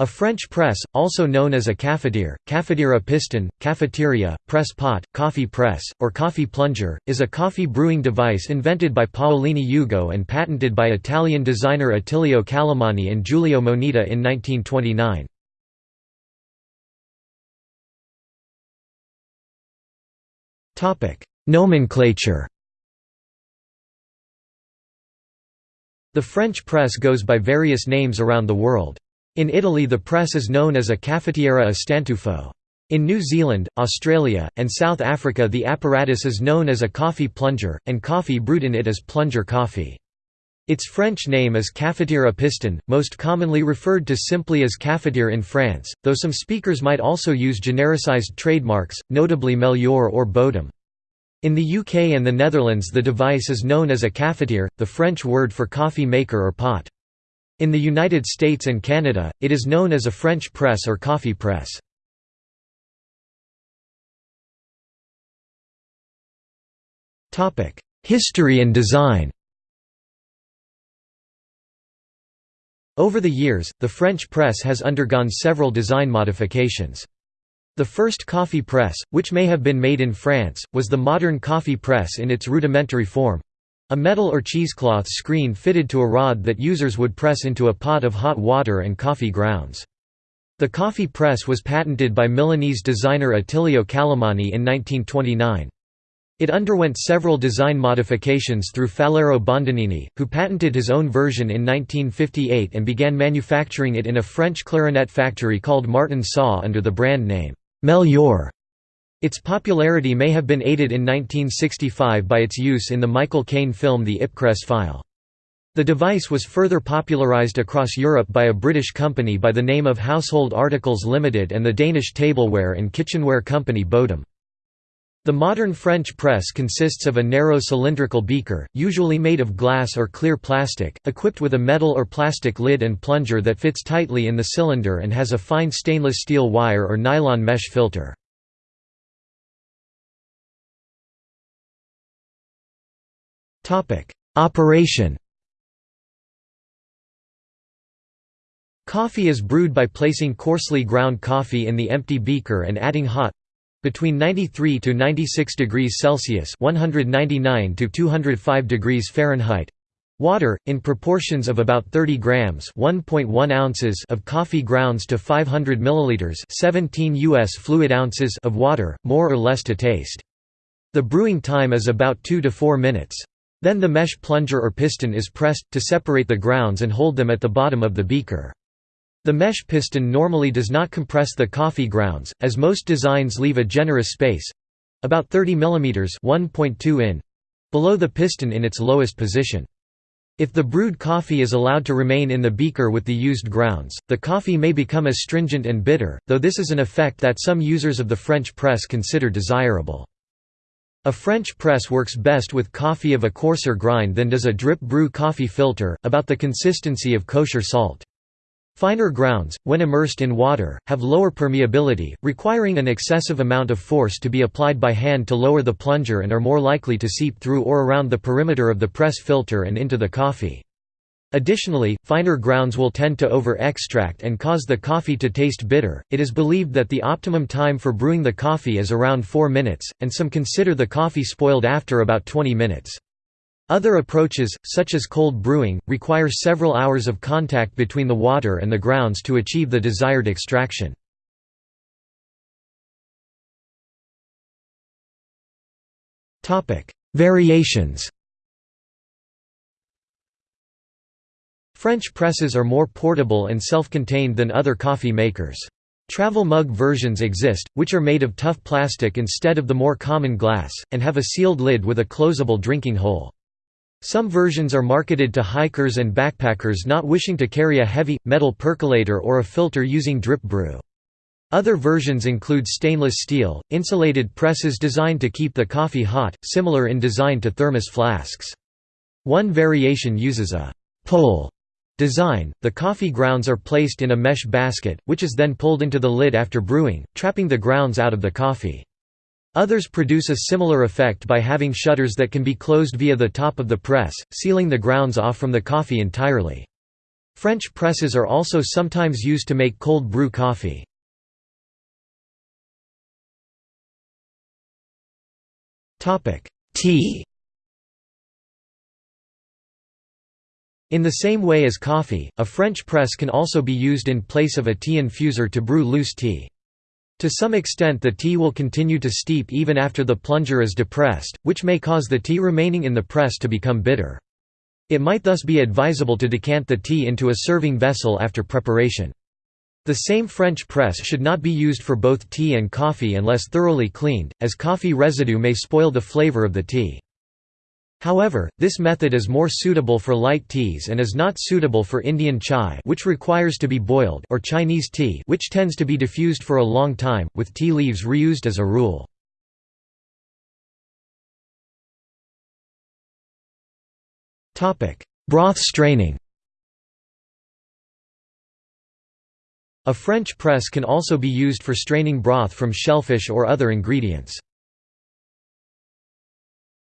A French press, also known as a cafetiere à piston, cafeteria, press pot, coffee press, or coffee plunger, is a coffee brewing device invented by Paolini Ugo and patented by Italian designer Attilio Calimani and Giulio Moneta in 1929. Nomenclature The French press goes by various names around the world. In Italy the press is known as a caffettiera a stantuffo. In New Zealand, Australia, and South Africa the apparatus is known as a coffee plunger, and coffee brewed in it is plunger coffee. Its French name is cafetiere à piston, most commonly referred to simply as cafetiere in France, though some speakers might also use genericized trademarks, notably Melior or Bodum. In the UK and the Netherlands the device is known as a cafetiere, the French word for coffee maker or pot. In the United States and Canada, it is known as a French press or coffee press. History and design Over the years, the French press has undergone several design modifications. The first coffee press, which may have been made in France, was the modern coffee press in its rudimentary form, a metal or cheesecloth screen fitted to a rod that users would press into a pot of hot water and coffee grounds. The coffee press was patented by Milanese designer Attilio Calimani in 1929. It underwent several design modifications through Faliero Bondanini, who patented his own version in 1958 and began manufacturing it in a French clarinet factory called Martin Saw under the brand name Melior. Its popularity may have been aided in 1965 by its use in the Michael Caine film The Ipcress File. The device was further popularized across Europe by a British company by the name of Household Articles Limited and the Danish tableware and kitchenware company Bodum. The modern French press consists of a narrow cylindrical beaker, usually made of glass or clear plastic, equipped with a metal or plastic lid and plunger that fits tightly in the cylinder and has a fine stainless steel wire or nylon mesh filter. Operation. Coffee is brewed by placing coarsely ground coffee in the empty beaker and adding hot between 93 to 96 degrees Celsius 199 to 205 degrees Fahrenheit water in proportions of about 30 grams 1.1 ounces of coffee grounds to 500 milliliters 17 US fluid ounces of water more or less to taste. The brewing time is about 2 to 4 minutes then the mesh plunger or piston is pressed, to separate the grounds and hold them at the bottom of the beaker. The mesh piston normally does not compress the coffee grounds, as most designs leave a generous space—about 30 mm 1.2 in, below the piston in its lowest position. If the brewed coffee is allowed to remain in the beaker with the used grounds, the coffee may become astringent and bitter, though this is an effect that some users of the French press consider desirable. A French press works best with coffee of a coarser grind than does a drip brew coffee filter, about the consistency of kosher salt. Finer grounds, when immersed in water, have lower permeability, requiring an excessive amount of force to be applied by hand to lower the plunger and are more likely to seep through or around the perimeter of the press filter and into the coffee. Additionally, finer grounds will tend to over-extract and cause the coffee to taste bitter. It is believed that the optimum time for brewing the coffee is around 4 minutes, and some consider the coffee spoiled after about 20 minutes. Other approaches, such as cold brewing, require several hours of contact between the water and the grounds to achieve the desired extraction. Variations French presses are more portable and self-contained than other coffee makers. Travel mug versions exist, which are made of tough plastic instead of the more common glass, and have a sealed lid with a closable drinking hole. Some versions are marketed to hikers and backpackers not wishing to carry a heavy, metal percolator or a filter using drip brew. Other versions include stainless steel, insulated presses designed to keep the coffee hot, similar in design to thermos flasks. One variation uses a pole Design – The coffee grounds are placed in a mesh basket, which is then pulled into the lid after brewing, trapping the grounds out of the coffee. Others produce a similar effect by having shutters that can be closed via the top of the press, sealing the grounds off from the coffee entirely. French presses are also sometimes used to make cold brew coffee. Tea In the same way as coffee, a French press can also be used in place of a tea infuser to brew loose tea. To some extent the tea will continue to steep even after the plunger is depressed, which may cause the tea remaining in the press to become bitter. It might thus be advisable to decant the tea into a serving vessel after preparation. The same French press should not be used for both tea and coffee unless thoroughly cleaned, as coffee residue may spoil the flavor of the tea. However, this method is more suitable for light teas and is not suitable for Indian chai which requires to be boiled or Chinese tea which tends to be diffused for a long time, with tea leaves reused as a rule. Broth straining A French press can also be used for straining broth from shellfish or other ingredients.